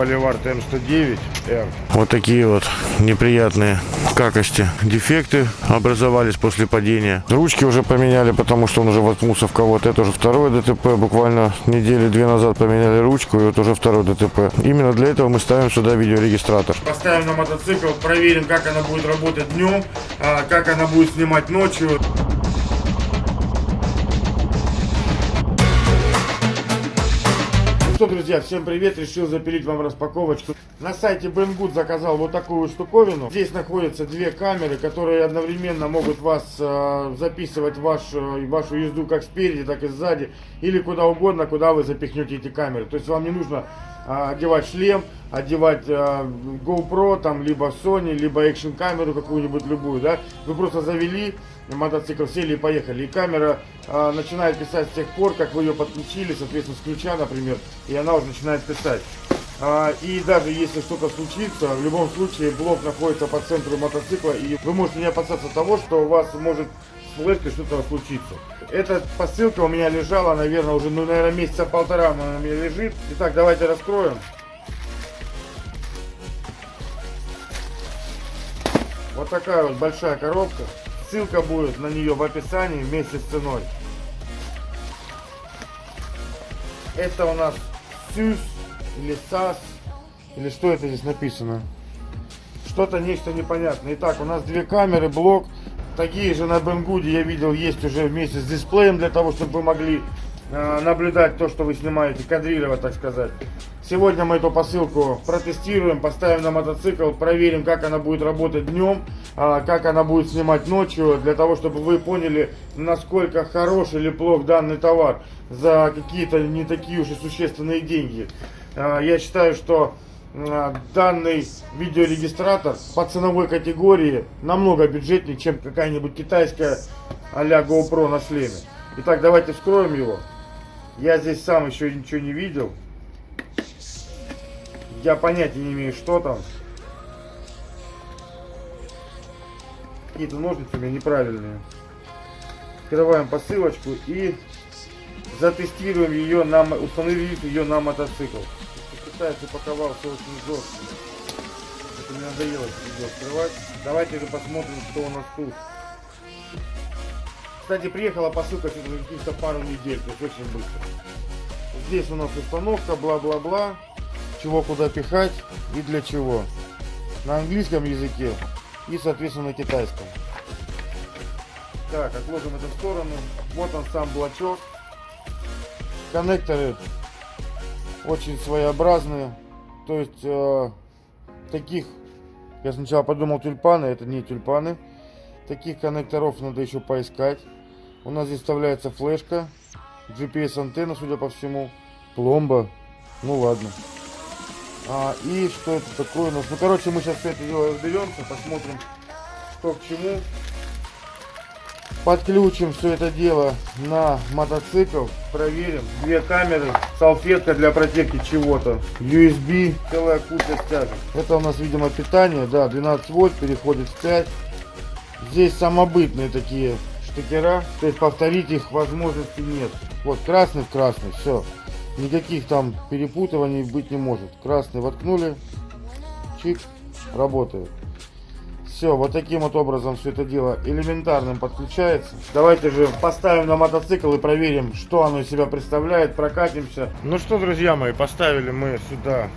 Боливар ТМ-109Р. Вот такие вот неприятные какости, дефекты образовались после падения. Ручки уже поменяли, потому что он уже воткнулся в кого-то. Это уже второе ДТП. Буквально недели две назад поменяли ручку, и вот уже второй ДТП. Именно для этого мы ставим сюда видеорегистратор. Поставим на мотоцикл, проверим, как она будет работать днем, а, как она будет снимать ночью. Что, друзья, всем привет! Решил запилить вам распаковочку. На сайте Banggood заказал вот такую штуковину. Здесь находятся две камеры, которые одновременно могут вас э, записывать ваш, э, вашу езду как спереди, так и сзади. Или куда угодно, куда вы запихнете эти камеры. То есть вам не нужно а, одевать шлем, одевать а, GoPro, там, либо Sony, либо экшн камеру какую-нибудь любую, да, вы просто завели мотоцикл, сели и поехали, и камера а, начинает писать с тех пор, как вы ее подключили, соответственно, с ключа, например, и она уже начинает писать. А, и даже если что-то случится, в любом случае блок находится по центру мотоцикла, и вы можете не опасаться того, что у вас может с флешкой что-то случится. Эта посылка у меня лежала, наверное, уже, ну, наверное, месяца полтора она у меня лежит. Итак, давайте раскроем. Вот такая вот большая коробка. Ссылка будет на нее в описании вместе с ценой. Это у нас СЮС или САС. Или что это здесь написано? Что-то нечто непонятное. Итак, у нас две камеры, блок. Такие же на Бенгуде я видел есть уже вместе с дисплеем для того, чтобы вы могли э, наблюдать то, что вы снимаете, кадрировать, так сказать. Сегодня мы эту посылку протестируем, поставим на мотоцикл, проверим, как она будет работать днем, э, как она будет снимать ночью, для того, чтобы вы поняли, насколько хорош или плох данный товар за какие-то не такие уж и существенные деньги. Э, я считаю, что а, данный видеорегистратор по ценовой категории намного бюджетнее, чем какая-нибудь китайская а-ля GoPro на шлеме. Итак, давайте вскроем его. Я здесь сам еще ничего не видел. Я понятия не имею, что там. Какие-то ножницы у меня неправильные. Открываем посылочку и затестируем ее, на, установив ее на мотоцикл китайцы упаковался очень жестко. Это мне надоело видео открывать. Давайте же посмотрим, что у нас тут. Кстати, приехала посылка через каких-то пару недель, то есть очень быстро. Здесь у нас установка, бла-бла-бла. Чего куда пихать и для чего. На английском языке и, соответственно, на китайском. Так, отложим эту сторону. Вот он сам блочок. Коннекторы очень своеобразные. То есть э, таких, я сначала подумал тюльпаны, это не тюльпаны. Таких коннекторов надо еще поискать. У нас здесь вставляется флешка, GPS антенна, судя по всему, пломба. Ну ладно. А, и что это такое у нас? Ну короче, мы сейчас все это дело разберемся, посмотрим, что к чему. Подключим все это дело на мотоцикл, проверим. Две камеры, салфетка для протекки чего-то, USB, целая куча стяжек. Это у нас, видимо, питание, да, 12 вольт, переходит в 5. Здесь самобытные такие штекера, то есть повторить их возможности нет. Вот красный в красный, все. Никаких там перепутываний быть не может. Красный воткнули, чик, работает. Все, вот таким вот образом все это дело элементарным подключается. Давайте же поставим на мотоцикл и проверим, что оно из себя представляет, прокатимся. Ну что, друзья мои, поставили мы сюда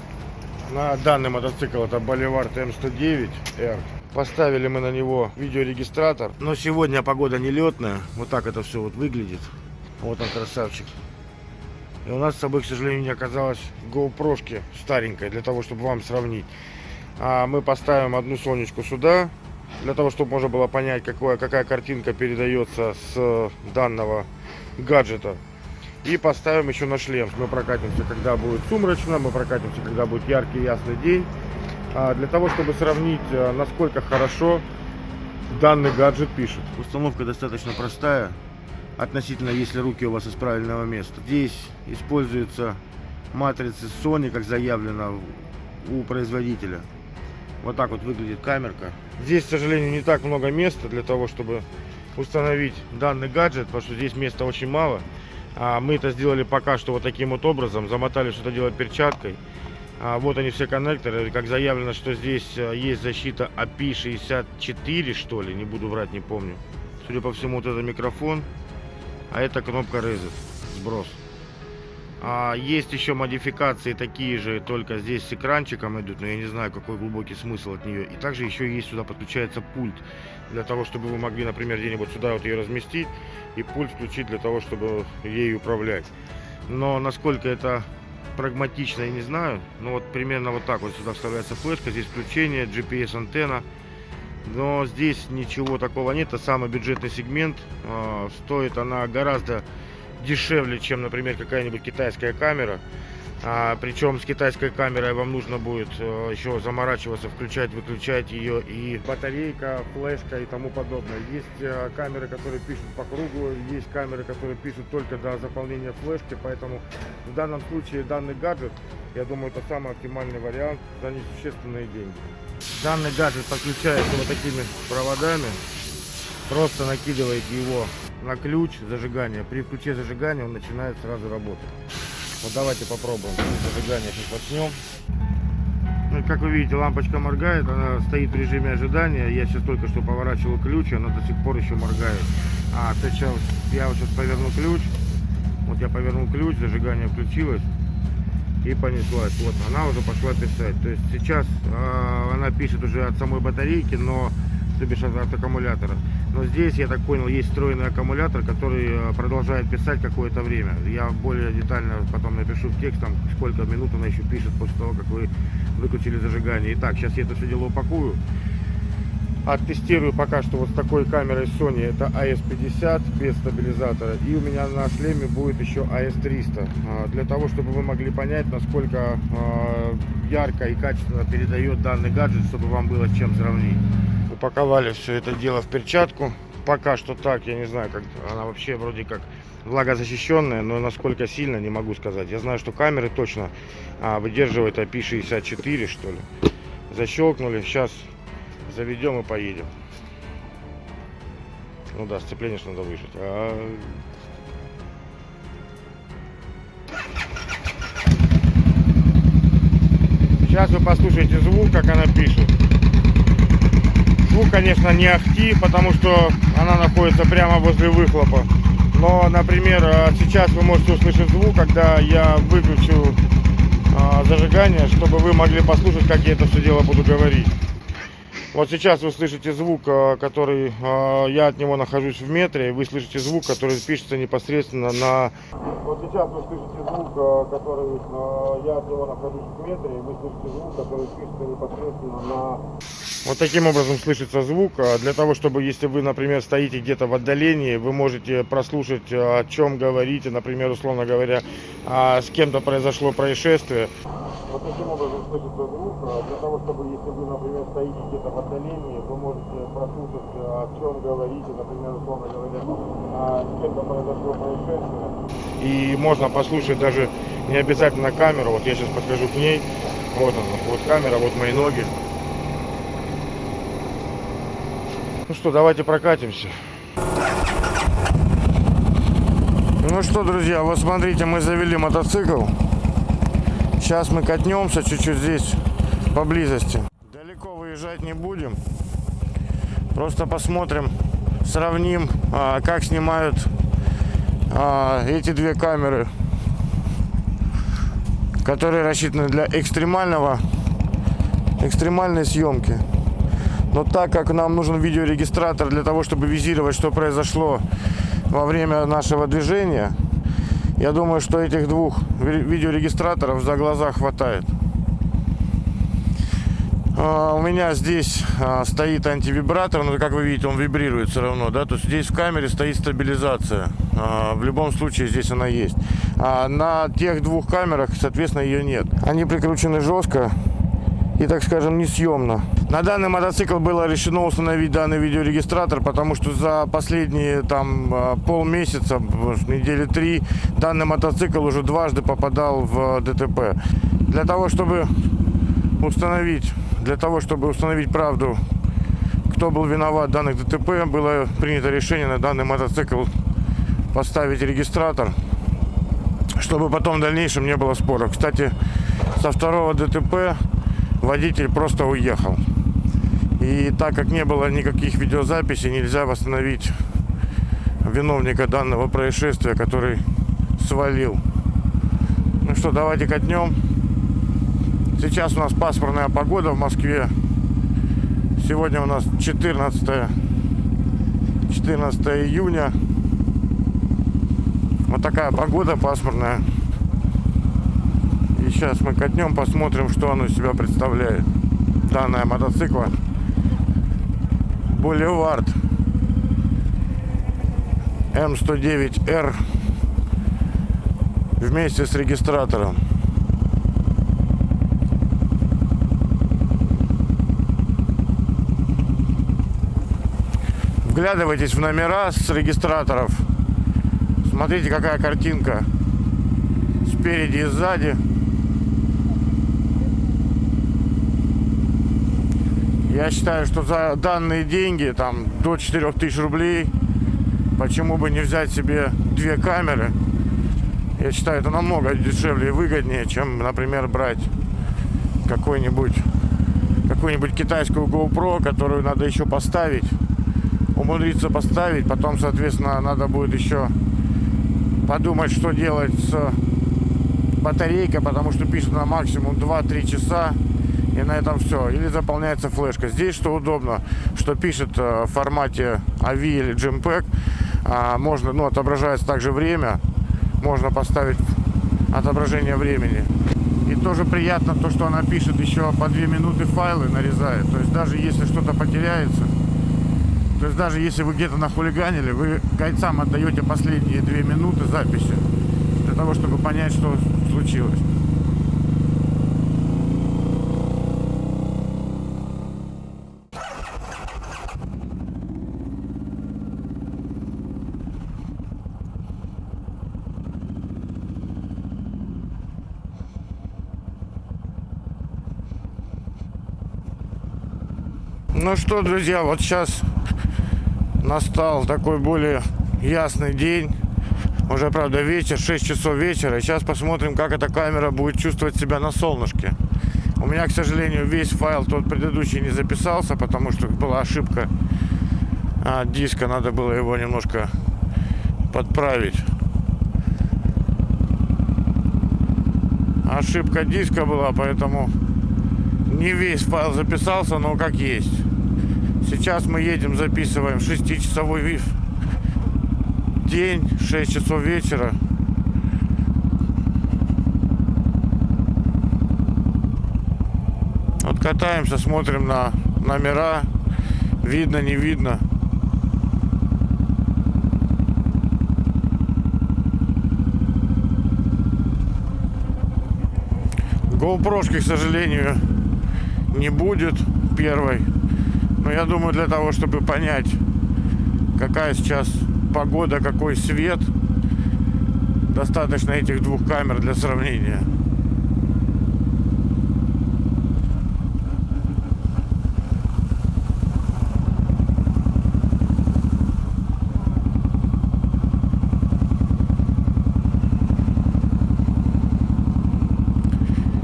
на данный мотоцикл, это Боливар ТМ109R. Поставили мы на него видеорегистратор. Но сегодня погода нелетная. Вот так это все вот выглядит. Вот он красавчик. И у нас с собой, к сожалению, не оказалось GoPro старенькой, для того, чтобы вам сравнить. А мы поставим одну сонечку сюда, для того, чтобы можно было понять, какое, какая картинка передается с данного гаджета. И поставим еще на шлем. Мы прокатимся, когда будет сумрачно, мы прокатимся, когда будет яркий ясный день. А для того, чтобы сравнить, э, насколько хорошо данный гаджет пишет. Установка достаточно простая, относительно, если руки у вас из правильного места. Здесь используются матрицы Sony, как заявлено у производителя. Вот так вот выглядит камерка. Здесь, к сожалению, не так много места для того, чтобы установить данный гаджет, потому что здесь места очень мало. А мы это сделали пока что вот таким вот образом. Замотали что-то делать перчаткой. А, вот они все коннекторы. Как заявлено, что здесь а, есть защита API64, что ли, не буду врать, не помню. Судя по всему, вот это микрофон, а это кнопка Reset, сброс. А, есть еще модификации такие же, только здесь с экранчиком идут, но я не знаю, какой глубокий смысл от нее. И также еще есть сюда подключается пульт, для того, чтобы вы могли, например, где-нибудь сюда вот ее разместить и пульт включить для того, чтобы ей управлять. Но насколько это прагматично, я не знаю. Но вот примерно вот так вот сюда вставляется флешка, здесь включение, GPS антенна. Но здесь ничего такого нет, это самый бюджетный сегмент. А, Стоит она гораздо дешевле, чем, например, какая-нибудь китайская камера. А, причем с китайской камерой вам нужно будет э, еще заморачиваться, включать, выключать ее и батарейка, флешка и тому подобное. Есть э, камеры, которые пишут по кругу, есть камеры, которые пишут только до заполнения флешки, поэтому в данном случае данный гаджет, я думаю, это самый оптимальный вариант за несущественные деньги. Данный гаджет подключается вот такими проводами, просто накидываете его на ключ зажигания. При включе зажигания он начинает сразу работать. Вот давайте попробуем. Зажигание сейчас начнем. Ну, как вы видите, лампочка моргает, она стоит в режиме ожидания. Я сейчас только что поворачивал ключ, она до сих пор еще моргает. А, сейчас я вот сейчас поверну ключ. Вот я повернул ключ, зажигание включилось и понеслась. Вот она уже пошла писать. То есть сейчас э, она пишет уже от самой батарейки, но то бишь от, аккумулятора. Но здесь, я так понял, есть встроенный аккумулятор, который э, продолжает писать какое-то время. Я более детально потом напишу в текст, там, сколько минут она еще пишет после того, как вы выключили зажигание. Итак, сейчас я это все дело упакую. Оттестирую пока что вот с такой камерой Sony, это AS50 без стабилизатора. И у меня на шлеме будет еще AS300. а, Для того, чтобы вы могли понять, насколько а, ярко и качественно передает данный гаджет, чтобы вам было с чем сравнить. Упаковали все это дело в перчатку. Пока что так, я не знаю, как она вообще вроде как влагозащищенная, но насколько сильно, не могу сказать. Я знаю, что камеры точно а, выдерживают IP64, что ли. Защелкнули, сейчас заведем и поедем. Ну да, сцепление ж надо выжать. А... Сейчас вы послушаете звук, как она пишет. Звук, конечно, не ахти, потому что она находится прямо возле выхлопа. Но, например, а, сейчас вы можете услышать звук, когда я выключу а, зажигание, чтобы вы могли послушать, как я это все дело буду говорить. Вот сейчас вы слышите звук, а, который я от него нахожусь в метре, вы слышите звук, который пишется непосредственно на... Вот сейчас вы слышите звук, который я от него нахожусь в метре, вы слышите звук, который пишется непосредственно на... Вот таким образом слышится звук. А Для того, чтобы, если вы, например, стоите где-то в отдалении, вы можете прослушать, о чем говорите, например, условно говоря, а, с кем-то произошло происшествие. Вот таким образом слышится звук. А, Для того, чтобы, если вы, например, стоите где-то в отдалении, вы можете прослушать, о чем говорите, например, условно говоря, с кем-то произошло происшествие. И можно послушать даже не обязательно камеру. Вот я сейчас подхожу к ней. Вот она, вот камера, вот мои ноги. Ну что, давайте прокатимся. Ну что, друзья, вот смотрите, мы завели мотоцикл. Сейчас мы катнемся чуть-чуть здесь, поблизости. Далеко выезжать не будем. Просто посмотрим, сравним, а, как снимают а, эти две камеры, которые рассчитаны для экстремального, экстремальной съемки. Но так как нам нужен видеорегистратор для того, чтобы визировать, что произошло во время нашего движения, я думаю, что этих двух ви- видеорегистраторов за глаза хватает. А, У меня здесь а, стоит антивибратор, но как вы видите, он вибрирует все равно, да, то есть здесь в камере стоит стабилизация. А, В любом случае здесь она есть. А на тех двух камерах, соответственно, ее нет. Они прикручены жестко и, так скажем, несъемно. На данный мотоцикл было решено установить данный видеорегистратор, потому что за последние там а, полмесяца, недели три, данный мотоцикл уже дважды попадал в ДТП. Для того, чтобы установить, для того, чтобы установить правду, кто был виноват в данных ДТП, было принято решение на данный мотоцикл поставить регистратор, чтобы потом в дальнейшем не было споров. Кстати, со второго ДТП водитель просто уехал. И так как не было никаких видеозаписей, нельзя восстановить виновника данного происшествия, который свалил. Ну что, давайте катнем. Сейчас у нас пасмурная погода в Москве. Сегодня у нас 14, 14 июня. Вот такая погода пасмурная. И сейчас мы катнем, посмотрим, что оно из себя представляет. Данная мотоцикла. Боливард М109Р вместе с регистратором. Вглядывайтесь в номера с регистраторов. Смотрите, какая картинка. Спереди и сзади. Я считаю, что за данные деньги, там до 4000 рублей, почему бы не взять себе две камеры. Я считаю, это намного дешевле и выгоднее, чем, например, брать какой-нибудь какую-нибудь китайскую GoPro, которую надо еще поставить, умудриться поставить, потом, соответственно, надо будет еще подумать, что делать с батарейкой, потому что пишет на максимум 2-3 часа, и на этом все. Или заполняется флешка. Здесь что удобно, что пишет э, в формате AVI или JMPEG, а, можно, ну, отображается также время, можно поставить отображение времени. И тоже приятно то, что она пишет еще по 2 минуты файлы нарезает. То есть даже если что-то потеряется, то есть даже если вы где-то нахулиганили, вы гайцам отдаете последние 2 минуты записи для того, чтобы понять, что случилось. Ну что, друзья, вот сейчас настал такой более ясный день. Уже, правда, вечер, 6 часов вечера. Сейчас посмотрим, как эта камера будет чувствовать себя на солнышке. У меня, к сожалению, весь файл тот предыдущий не записался, потому что была ошибка а, диска. Надо было его немножко подправить. Ошибка диска была, поэтому не весь файл записался, но как есть. Сейчас мы едем, записываем 6-часовой день, 6 часов вечера. Вот катаемся, смотрим на номера. Видно, не видно. GoPro, к сожалению, не будет первой. Но я думаю, для того, чтобы понять, какая сейчас погода, какой свет, достаточно этих двух камер для сравнения.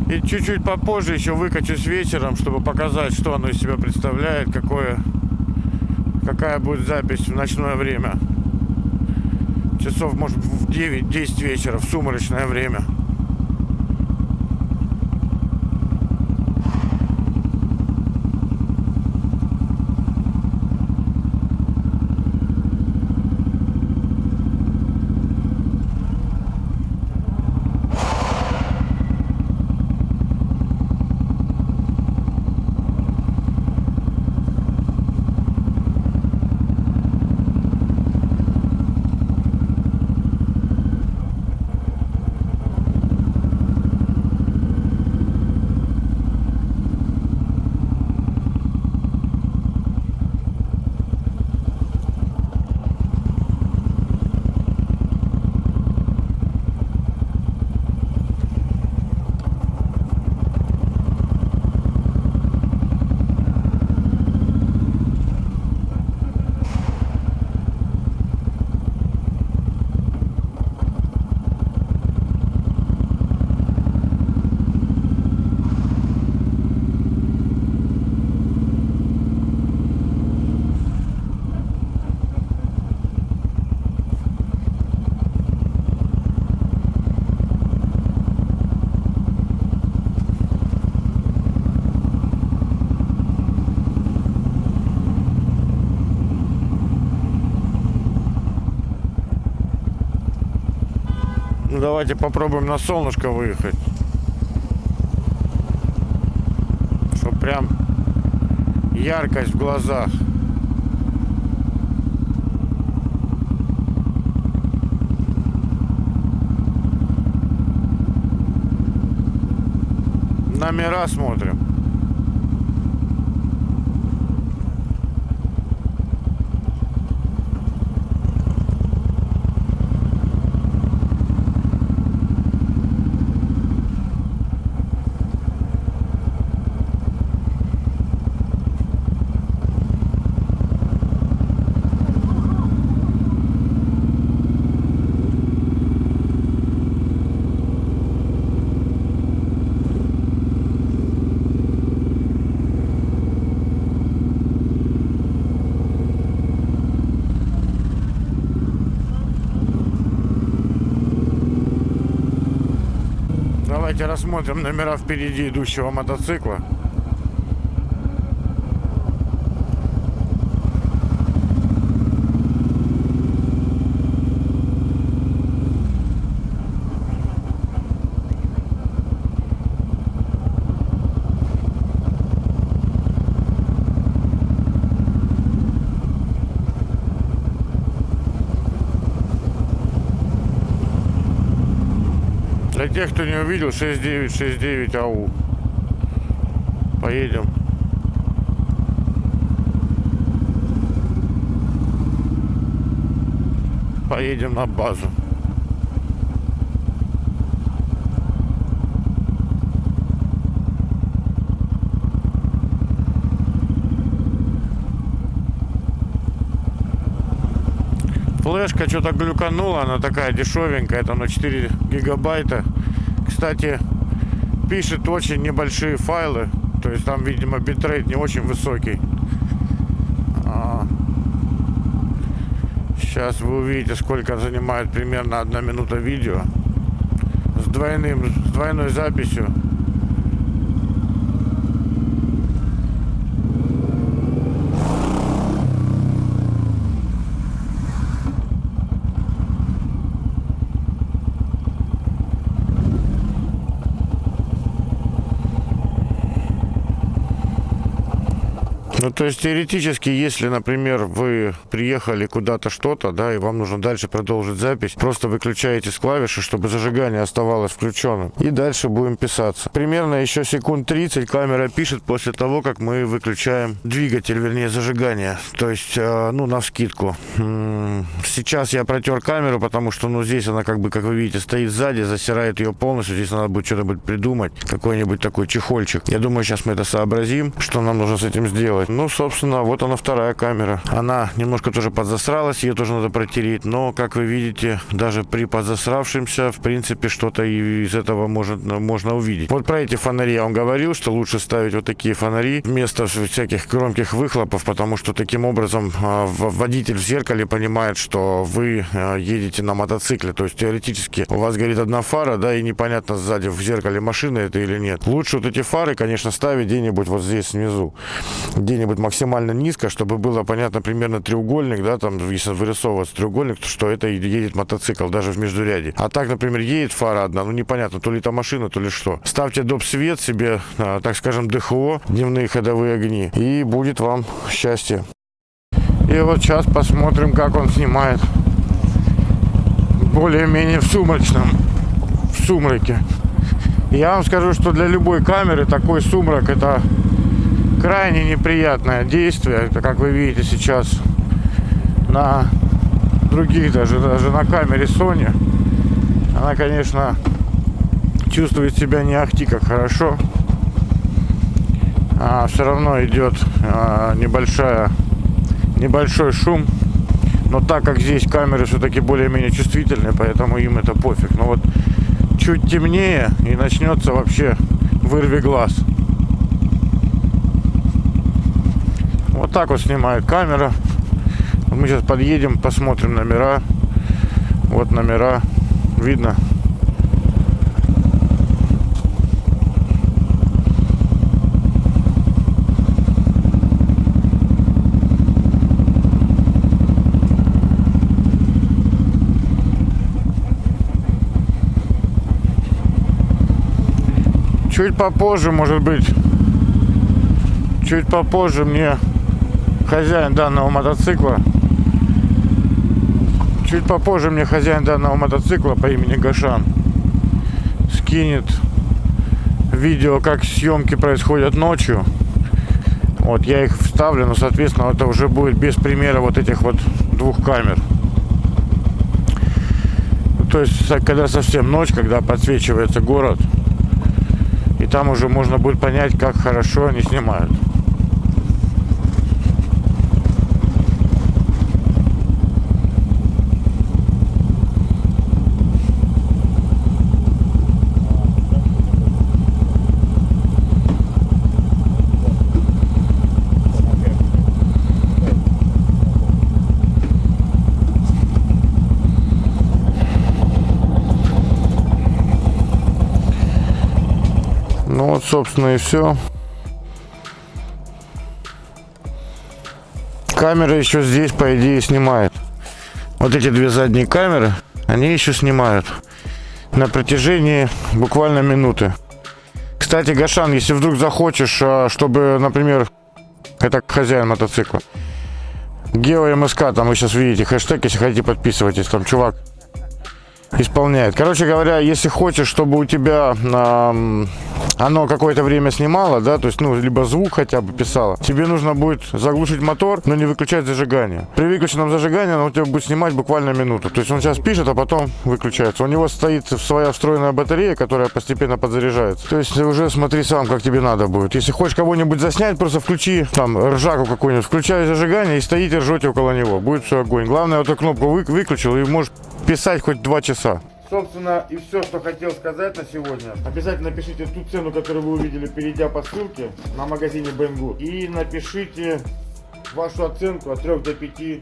И чуть-чуть попозже еще выкачусь вечером, чтобы показать, что оно из себя представляет, какое, какая будет запись в ночное время. Часов, может, в 9-10 вечера, в сумрачное время. Ну, давайте попробуем на солнышко выехать. Чтоб прям яркость в глазах. Номера смотрим. Давайте рассмотрим номера впереди идущего мотоцикла. Для тех, кто не увидел, 6969 АУ. Поедем. Поедем на базу. Флешка что-то глюканула, она такая дешевенькая, это на 4 гигабайта. Кстати, пишет очень небольшие файлы, то есть там, видимо, битрейт не очень высокий. А, Сейчас вы увидите, сколько занимает примерно одна минута видео с двойным, с двойной записью. Ну, то есть теоретически, если, например, вы приехали куда-то что-то, да, и вам нужно дальше продолжить запись, просто выключаете с клавиши, чтобы зажигание оставалось включенным. И дальше будем писаться. Примерно еще секунд 30 камера пишет после того, как мы выключаем двигатель, вернее, зажигание. То есть, э, ну, на вскидку. Сейчас я протер камеру, потому что, ну, здесь она, как бы, как вы видите, стоит сзади, засирает ее полностью. Здесь надо будет что-нибудь придумать, какой-нибудь такой чехольчик. Я думаю, сейчас мы это сообразим, что нам нужно с этим сделать. Ну, собственно, вот она вторая камера. Она немножко тоже подзасралась, ее тоже надо протереть. Но, как вы видите, даже при подзасравшемся, в принципе, что-то из этого может, можно увидеть. Вот про эти фонари я вам говорил, что лучше ставить вот такие фонари вместо всяких громких выхлопов, потому что таким образом а, водитель в зеркале понимает, что вы а, едете на мотоцикле. То есть теоретически у вас горит одна фара, да, и непонятно сзади в зеркале машина это или нет. Лучше вот эти фары, конечно, ставить где-нибудь вот здесь внизу, где-нибудь максимально низко, чтобы было понятно примерно треугольник, да, там, если вырисовывается треугольник, то что это едет мотоцикл, даже в междуряде. А так, например, едет фара одна, ну непонятно, то ли это машина, то ли что. Ставьте доп. свет себе, а, так скажем, ДХО, дневные ходовые огни, и будет вам счастье. И вот сейчас посмотрим, как он снимает. Более-менее в сумрачном, в сумраке. Я вам скажу, что для любой камеры такой сумрак это крайне неприятное действие. Это, как вы видите сейчас на других, даже, даже на камере Sony. Она, конечно, чувствует себя не ахти как хорошо. А все равно идет а, небольшая, небольшой шум. Но так как здесь камеры все-таки более-менее чувствительные, поэтому им это пофиг. Но вот чуть темнее и начнется вообще вырви глаз. Вот так вот снимает камера. Мы сейчас подъедем, посмотрим номера. Вот номера. Видно. Чуть попозже, может быть. Чуть попозже мне хозяин данного мотоцикла, чуть попозже мне хозяин данного мотоцикла по имени Гашан скинет видео, как съемки происходят ночью. Вот я их вставлю, но, соответственно, это уже будет без примера вот этих вот двух камер. То есть, когда совсем ночь, когда подсвечивается город, и там уже можно будет понять, как хорошо они снимают. Собственно, и все. Камера еще здесь, по идее, снимает. Вот эти две задние камеры, они еще снимают. На протяжении буквально минуты. Кстати, Гашан, если вдруг захочешь, а, чтобы, например, это хозяин мотоцикла, Гео МСК, там вы сейчас видите хэштег, если хотите подписывайтесь, там чувак исполняет. Короче говоря, если хочешь, чтобы у тебя ам, оно какое-то время снимало, да, то есть, ну, либо звук хотя бы писало, тебе нужно будет заглушить мотор, но не выключать зажигание. При выключенном зажигании оно у тебя будет снимать буквально минуту. То есть он сейчас пишет, а потом выключается. У него стоит своя встроенная батарея, которая постепенно подзаряжается. То есть уже смотри сам, как тебе надо будет. Если хочешь кого-нибудь заснять, просто включи там ржаку какую-нибудь, включай зажигание и стоите, ржете около него. Будет все огонь. Главное, эту кнопку вы- выключил и можешь писать хоть два часа. Собственно, и все, что хотел сказать на сегодня. Обязательно напишите ту цену, которую вы увидели, перейдя по ссылке на магазине Banggood. И напишите вашу оценку от 3 до 5.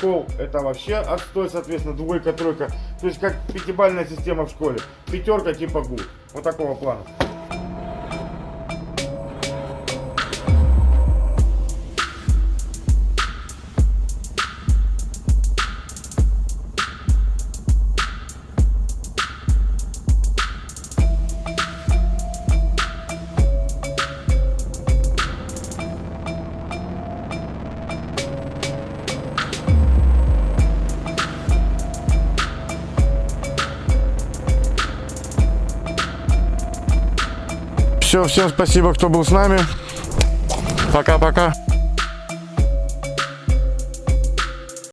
Пол это вообще отстой, соответственно, двойка, тройка. То есть как пятибальная система в школе. Пятерка типа гуд. Вот такого плана. Всем спасибо, кто был с нами. Пока-пока.